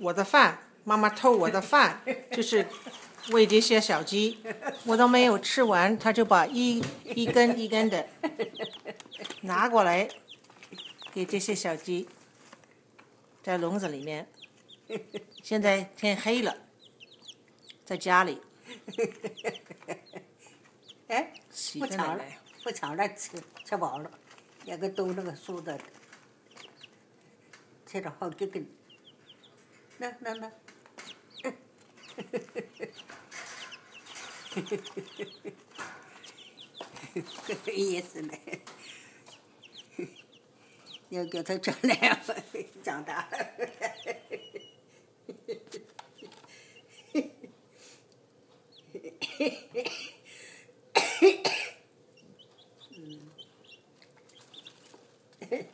我的饭，妈妈偷我的饭，就是喂这些小鸡，我都没有吃完，他就把一一根一根的 拿过来给这些小鸡，在笼子里面。现在天黑了，在家里 哎，洗不抢了不抢了，吃吃饱了，两个都那个素的，吃了好几根。那那那，嘿嘿嘿嘿嘿嘿，嘿嘿嘿嘿，意思呢？要叫他长两分，长大。嗯。嘿嘿。